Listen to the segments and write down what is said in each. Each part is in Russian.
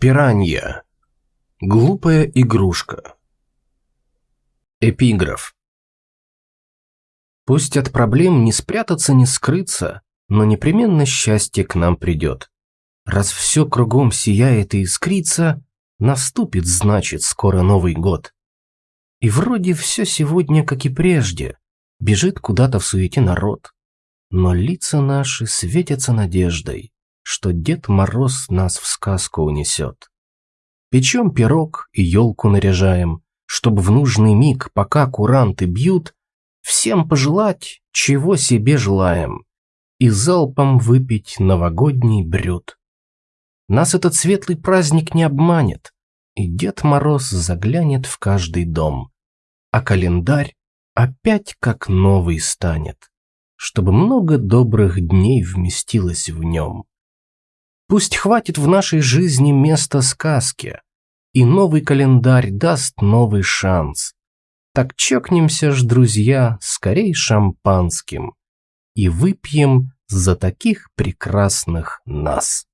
Пиранья. Глупая игрушка. Эпиграф. Пусть от проблем не спрятаться, не скрыться, но непременно счастье к нам придет. Раз все кругом сияет и искрится, наступит, значит, скоро Новый год. И вроде все сегодня, как и прежде, бежит куда-то в суете народ. Но лица наши светятся надеждой, что Дед Мороз нас в сказку унесет. Печем пирог и елку наряжаем, чтобы в нужный миг, пока куранты бьют, всем пожелать, чего себе желаем, и залпом выпить новогодний брют. Нас этот светлый праздник не обманет, и Дед Мороз заглянет в каждый дом, а календарь опять как новый станет, чтобы много добрых дней вместилось в нем. Пусть хватит в нашей жизни места сказке, и новый календарь даст новый шанс. Так чокнемся ж, друзья, скорей шампанским и выпьем за таких прекрасных нас.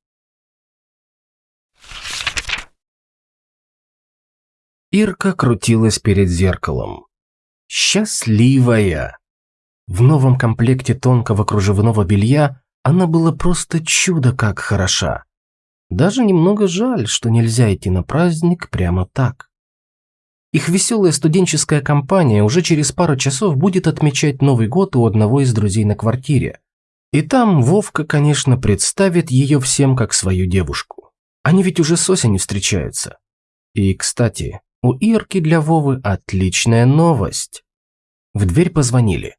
Ирка крутилась перед зеркалом. Счастливая! В новом комплекте тонкого кружевного белья она была просто чудо как хороша. Даже немного жаль, что нельзя идти на праздник прямо так. Их веселая студенческая компания уже через пару часов будет отмечать Новый год у одного из друзей на квартире. И там Вовка, конечно, представит ее всем как свою девушку. Они ведь уже с осени встречаются. И, кстати, у Ирки для Вовы отличная новость. В дверь позвонили.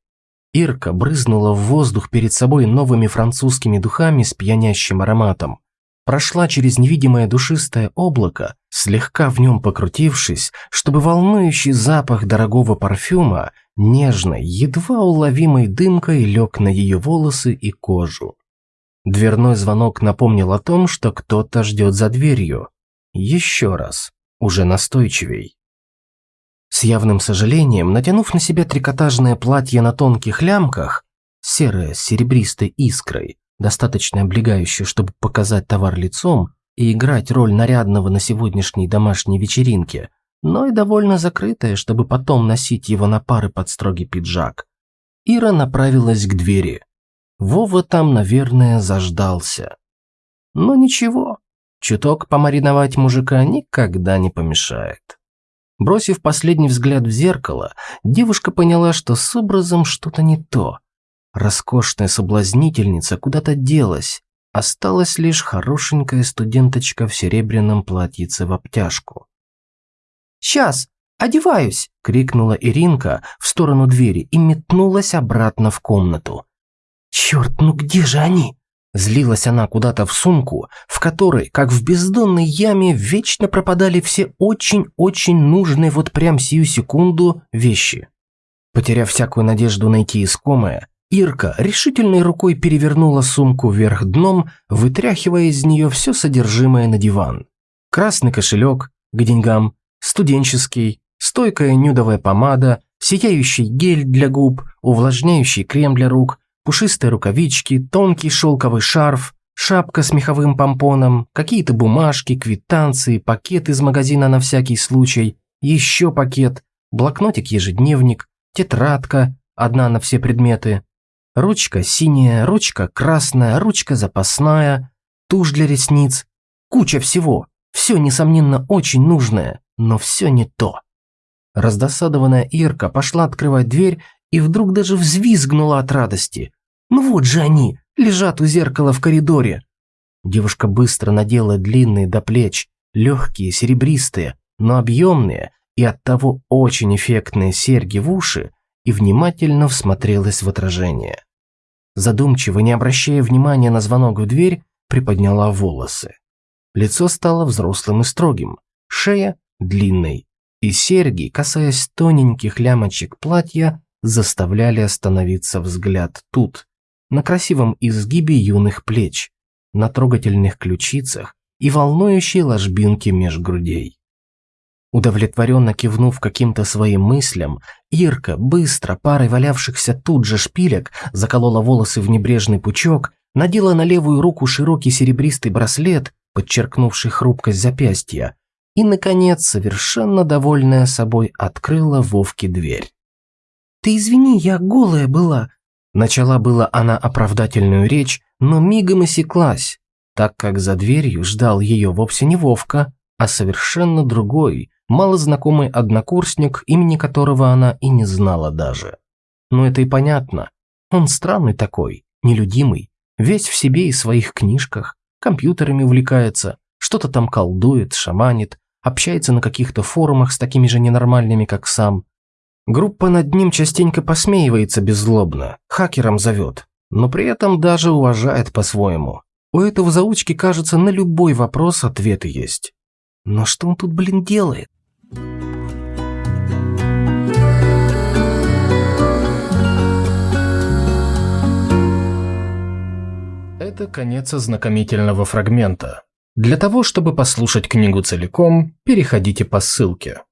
Ирка брызнула в воздух перед собой новыми французскими духами с пьянящим ароматом. Прошла через невидимое душистое облако, слегка в нем покрутившись, чтобы волнующий запах дорогого парфюма нежной, едва уловимой дымкой лег на ее волосы и кожу. Дверной звонок напомнил о том, что кто-то ждет за дверью. Еще раз, уже настойчивей. Явным сожалением, натянув на себя трикотажное платье на тонких лямках, серое с серебристой искрой, достаточно облегающее, чтобы показать товар лицом и играть роль нарядного на сегодняшней домашней вечеринке, но и довольно закрытое, чтобы потом носить его на пары под строгий пиджак. Ира направилась к двери. Вова там, наверное, заждался. Но ничего, чуток помариновать мужика никогда не помешает. Бросив последний взгляд в зеркало, девушка поняла, что с образом что-то не то. Роскошная соблазнительница куда-то делась, осталась лишь хорошенькая студенточка в серебряном платьице в обтяжку. «Сейчас, одеваюсь!» – крикнула Иринка в сторону двери и метнулась обратно в комнату. «Черт, ну где же они?» Злилась она куда-то в сумку, в которой, как в бездонной яме, вечно пропадали все очень-очень нужные вот прям сию секунду вещи. Потеряв всякую надежду найти искомое, Ирка решительной рукой перевернула сумку вверх дном, вытряхивая из нее все содержимое на диван. Красный кошелек к деньгам, студенческий, стойкая нюдовая помада, сияющий гель для губ, увлажняющий крем для рук – пушистые рукавички, тонкий шелковый шарф, шапка с меховым помпоном, какие-то бумажки, квитанции, пакет из магазина на всякий случай, еще пакет, блокнотик-ежедневник, тетрадка, одна на все предметы, ручка синяя, ручка красная, ручка запасная, тушь для ресниц, куча всего. Все, несомненно, очень нужное, но все не то. Раздосадованная Ирка пошла открывать дверь и вдруг даже взвизгнула от радости. Ну вот же они, лежат у зеркала в коридоре. Девушка быстро надела длинные до плеч, легкие, серебристые, но объемные и оттого очень эффектные серьги в уши и внимательно всмотрелась в отражение. Задумчиво, не обращая внимания на звонок в дверь, приподняла волосы. Лицо стало взрослым и строгим, шея длинной, и серьги, касаясь тоненьких лямочек платья, заставляли остановиться взгляд тут, на красивом изгибе юных плеч, на трогательных ключицах и волнующей ложбинке меж грудей. Удовлетворенно кивнув каким-то своим мыслям, Ирка, быстро парой валявшихся тут же шпилек, заколола волосы в небрежный пучок, надела на левую руку широкий серебристый браслет подчеркнувший хрупкость запястья, и, наконец, совершенно довольная собой, открыла Вовке дверь. «Ты извини, я голая была», Начала была она оправдательную речь, но мигом осеклась, так как за дверью ждал ее вовсе не Вовка, а совершенно другой, малознакомый однокурсник, имени которого она и не знала даже. Но это и понятно. Он странный такой, нелюдимый, весь в себе и своих книжках, компьютерами увлекается, что-то там колдует, шаманит, общается на каких-то форумах с такими же ненормальными, как сам. Группа над ним частенько посмеивается беззлобно, хакером зовет, но при этом даже уважает по-своему. У этого заучки, кажется, на любой вопрос ответы есть. Но что он тут, блин, делает? Это конец ознакомительного фрагмента. Для того, чтобы послушать книгу целиком, переходите по ссылке.